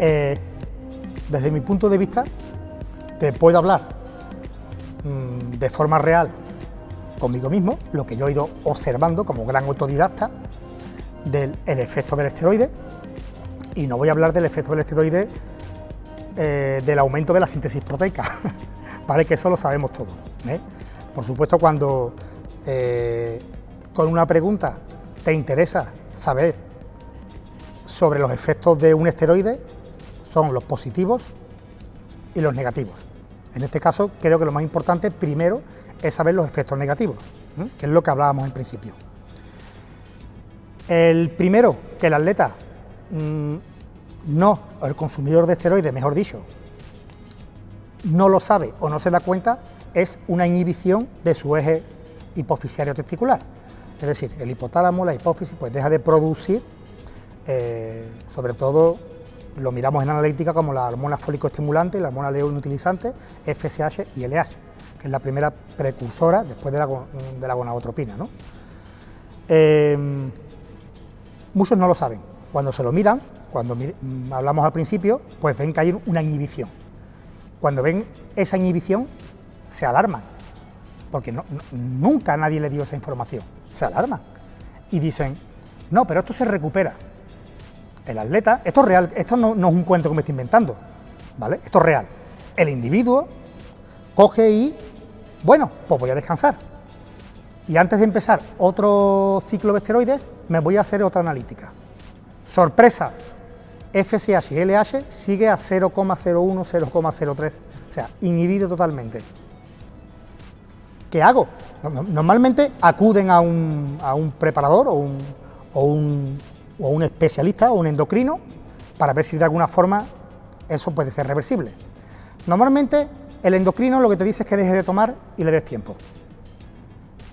desde mi punto de vista, te puedo hablar mm, de forma real conmigo mismo, lo que yo he ido observando como gran autodidacta del efecto del esteroide, y no voy a hablar del efecto del esteroide eh, del aumento de la síntesis proteica, ¿vale? Que eso lo sabemos todos. ¿eh? Por supuesto, cuando eh, con una pregunta te interesa saber sobre los efectos de un esteroide, son los positivos y los negativos. En este caso, creo que lo más importante primero es saber los efectos negativos, que es lo que hablábamos en principio. El primero, que el atleta mm, no, o el consumidor de esteroides, mejor dicho, no lo sabe o no se da cuenta, es una inhibición de su eje hipofisiario testicular. Es decir, el hipotálamo, la hipófisis, pues deja de producir, eh, sobre todo lo miramos en analítica como la hormona fólico-estimulante la hormona leo-inutilizante, FSH y LH, que es la primera precursora después de la, de la gonadotropina. ¿no? Eh, muchos no lo saben. Cuando se lo miran, cuando mm, hablamos al principio, pues ven que hay una inhibición. Cuando ven esa inhibición, se alarman, porque nunca nadie le dio esa información. Se alarman y dicen, no, pero esto se recupera. El atleta, esto es real, esto no, es un cuento que me estoy inventando, ¿vale? Esto es real. El individuo coge y, bueno, pues voy a descansar. Y antes de empezar otro ciclo de esteroides, me voy a hacer otra analítica. Sorpresa, FSH y LH sigue a 0,01, 0,03, o sea, inhibido totalmente. ¿Qué hago? Normalmente acuden a un, preparador o un, o, un, especialista o un endocrino para ver si de alguna forma eso puede ser reversible. Normalmente el endocrino lo que te dice es que dejes de tomar y le des tiempo.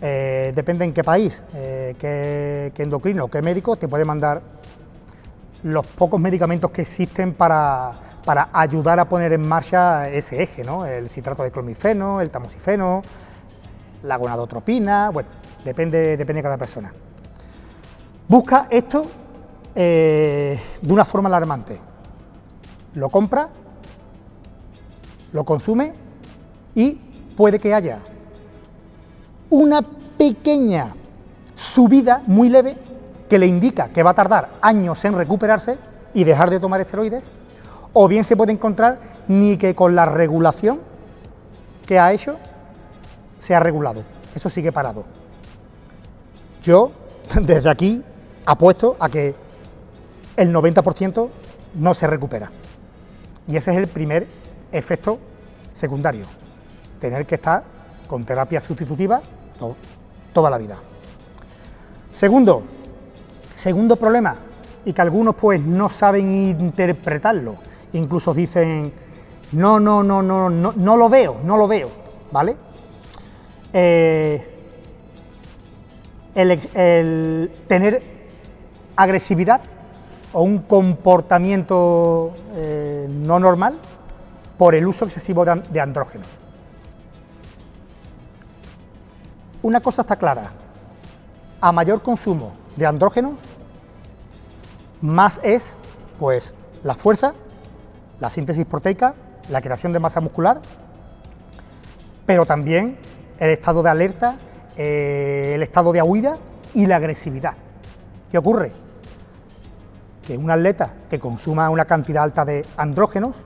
Eh, depende en qué país, eh, qué, qué endocrino, qué médico te puede mandar los pocos medicamentos que existen para, ayudar a poner en marcha ese eje, ¿no? el citrato de clomifeno, el tamoxifeno, la gonadotropina, bueno, depende, depende de cada persona. Busca esto eh, de una forma alarmante. Lo compra, lo consume y puede que haya una pequeña subida muy leve que le indica que va a tardar años en recuperarse y dejar de tomar esteroides, o bien se puede encontrar ni que con la regulación que ha hecho se ha regulado, eso sigue parado. Yo desde aquí apuesto a que el 90% no se recupera. Y ese es el primer efecto secundario, tener que estar con terapia sustitutiva toda la vida. Segundo, Segundo problema, y que algunos pues no saben interpretarlo, incluso dicen, no, no, no, no, no, no lo veo, no lo veo, ¿vale? Eh, el, tener agresividad o un comportamiento eh, no normal por el uso excesivo de andrógenos. Una cosa está clara, a mayor consumo de andrógenos, más es pues la fuerza, la síntesis proteica, la creación de masa muscular, pero también el estado de alerta, eh, el estado de huida y la agresividad. ¿Qué ocurre? Que un atleta que consuma una cantidad alta de andrógenos,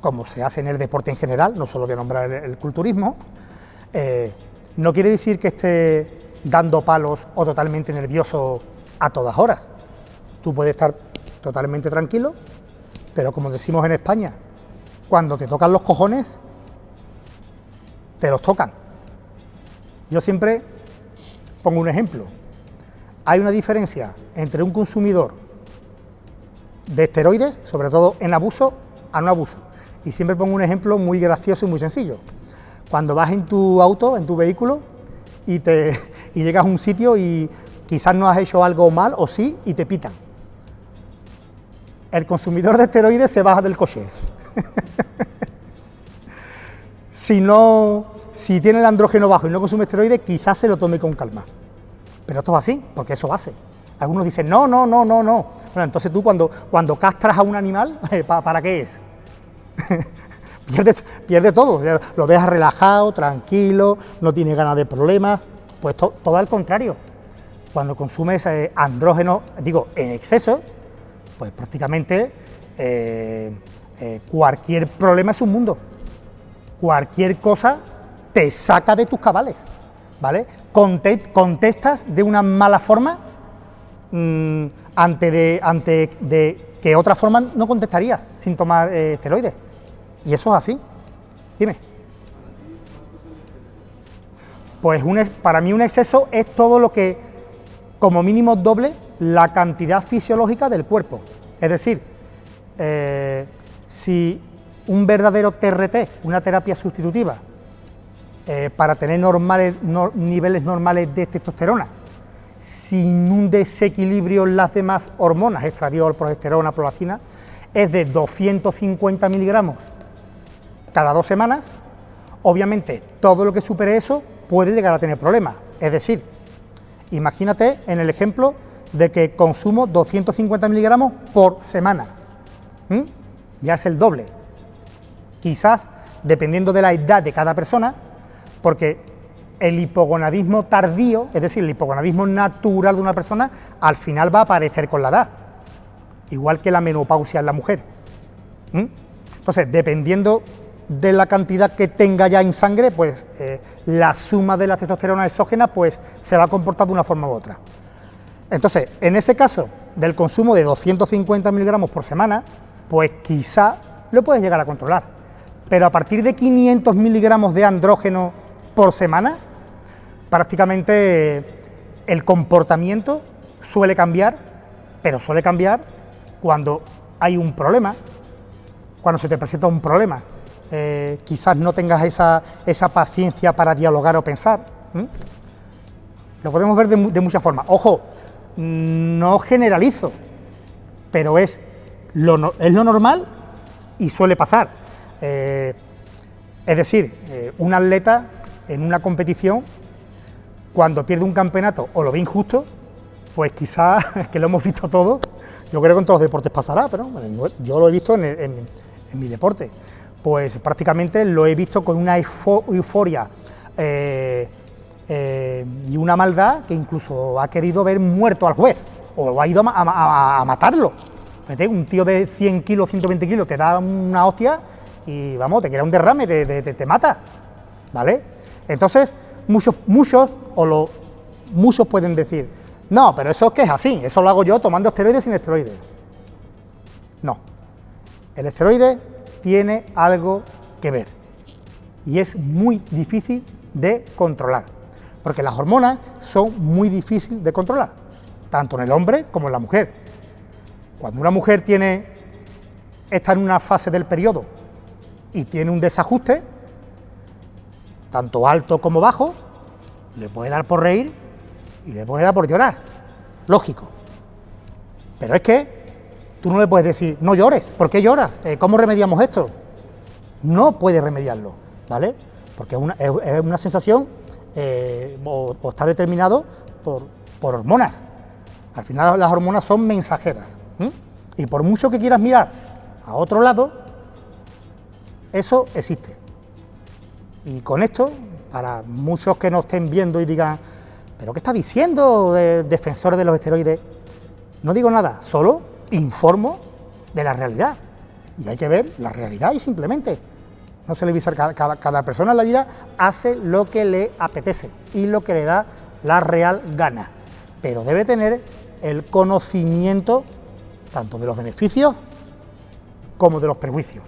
como se hace en el deporte en general, no solo de nombrar el, culturismo, eh, no quiere decir que esté dando palos o totalmente nervioso a todas horas. Tú puedes estar totalmente tranquilo, pero como decimos en España, cuando te tocan los cojones, te los tocan. Yo siempre pongo un ejemplo. Hay una diferencia entre un consumidor de esteroides, sobre todo en abuso, a no abuso. Y siempre pongo un ejemplo muy gracioso y muy sencillo. Cuando vas en tu auto, en tu vehículo, y, te, y llegas a un sitio y quizás no has hecho algo mal o sí y te pitan. El consumidor de esteroides se baja del coche. si no, si tiene el andrógeno bajo y no consume esteroides, quizás se lo tome con calma. Pero esto va así, porque eso hace. Algunos dicen, no, no, no, no, no. Bueno, entonces tú cuando, cuando castras a un animal, ¿para qué es? pierde, pierde todo, lo deja relajado, tranquilo, no tiene ganas de problemas, pues todo al contrario. Cuando consumes eh, andrógeno, digo, en exceso, pues prácticamente eh, eh, cualquier problema es un mundo. Cualquier cosa te saca de tus cabales, ¿vale? Contestas de una mala forma mm, ante, de, ante de que otra forma no contestarías sin tomar esteroides. Y eso es así. Dime. Pues un, para mí un exceso es todo lo que como mínimo doble la cantidad fisiológica del cuerpo. Es decir, eh, si un verdadero TRT, una terapia sustitutiva, eh, para tener normales, niveles normales de testosterona, sin un desequilibrio en las demás hormonas, estradiol, progesterona, prolactina, es de 250 miligramos cada dos semanas, obviamente todo lo que supere eso puede llegar a tener problemas. Es decir, imagínate en el ejemplo de que consumo 250 miligramos por semana. Ya es el doble. Quizás, dependiendo de la edad de cada persona, porque el hipogonadismo tardío, es decir, el hipogonadismo natural de una persona, al final va a aparecer con la edad, igual que la menopausia en la mujer. Entonces, dependiendo de la cantidad que tenga ya en sangre, pues eh, la suma de la testosterona exógena pues, se va a comportar de una forma u otra. Entonces, en ese caso del consumo de 250 miligramos por semana, pues quizá lo puedes llegar a controlar. Pero a partir de 500 miligramos de andrógeno por semana, prácticamente el comportamiento suele cambiar, pero suele cambiar cuando hay un problema, cuando se te presenta un problema. Eh, quizás no tengas esa, paciencia para dialogar o pensar. Lo podemos ver de, muchas formas. Ojo, no generalizo, pero es lo, es lo normal y suele pasar. Eh, es decir, eh, un atleta en una competición, cuando pierde un campeonato o lo ve injusto, pues quizás, que lo hemos visto todos, yo creo que en todos los deportes pasará, pero yo lo he visto en mi deporte pues prácticamente lo he visto con una euforia eh, eh, y una maldad que incluso ha querido ver muerto al juez o ha ido a, matarlo. un tío de 100 kilos, 120 kilos te da una hostia y vamos, te queda un derrame, te, te, mata. ¿Vale? Entonces, muchos, muchos, o lo, muchos pueden decir, no, pero eso es que es así, eso lo hago yo tomando esteroides sin esteroides. No. El esteroide tiene algo que ver y es muy difícil de controlar, porque las hormonas son muy difíciles de controlar, tanto en el hombre como en la mujer. Cuando una mujer tiene, está en una fase del periodo y tiene un desajuste, tanto alto como bajo, le puede dar por reír y le puede dar por llorar, lógico. Pero es que Tú no le puedes decir, no llores, ¿por qué lloras? Eh, ¿Cómo remediamos esto? No puedes remediarlo, ¿vale? Porque es una, sensación eh, o, está determinado por, hormonas. Al final las hormonas son mensajeras. Y por mucho que quieras mirar a otro lado, eso existe. Y con esto, para muchos que no estén viendo y digan, ¿pero qué está diciendo de defensor de los esteroides? No digo nada, solo informo de la realidad. Y hay que ver la realidad y simplemente. No se le avisa, cada, cada, persona en la vida hace lo que le apetece y lo que le da la real gana. Pero debe tener el conocimiento tanto de los beneficios como de los prejuicios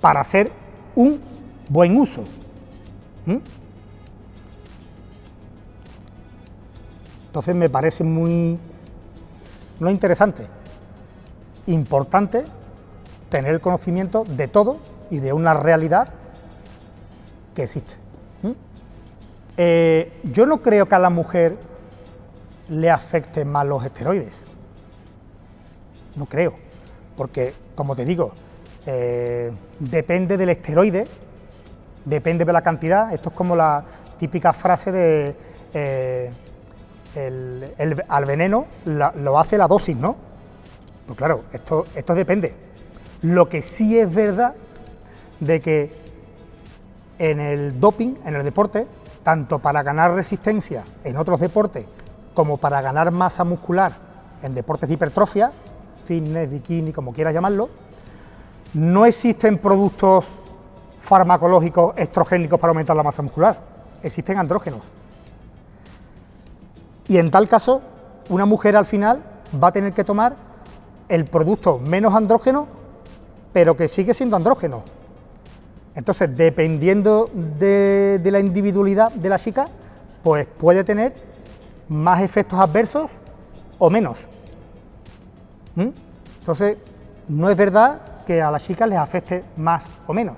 para hacer un buen uso. ¿Mm? Entonces me parece muy no interesante importante tener el conocimiento de todo y de una realidad que existe. Eh, yo no creo que a la mujer le afecten más los esteroides. No creo, porque, como te digo, eh, depende del esteroide, depende de la cantidad. Esto es como la típica frase de eh, al veneno lo hace la dosis, ¿no? Pues claro, esto, esto depende. Lo que sí es verdad de que en el doping, en el deporte, tanto para ganar resistencia en otros deportes como para ganar masa muscular en deportes de hipertrofia, fitness, bikini, como quieras llamarlo, no existen productos farmacológicos estrogénicos para aumentar la masa muscular, existen andrógenos. Y en tal caso, una mujer al final va a tener que tomar el producto menos andrógeno, pero que sigue siendo andrógeno. Entonces, dependiendo de, la individualidad de la chica, pues puede tener más efectos adversos o menos. ¿Mm? Entonces, no es verdad que a las chicas les afecte más o menos.